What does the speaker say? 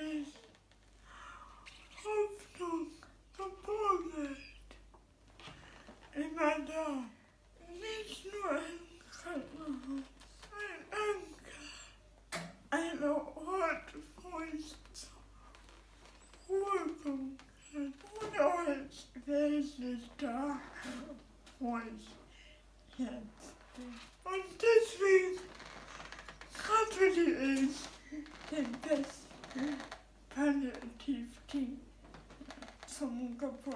is often composed in other national and anger and a hard voice welcome and always there's this dark voice yes. On this week, country is the best palliative som går på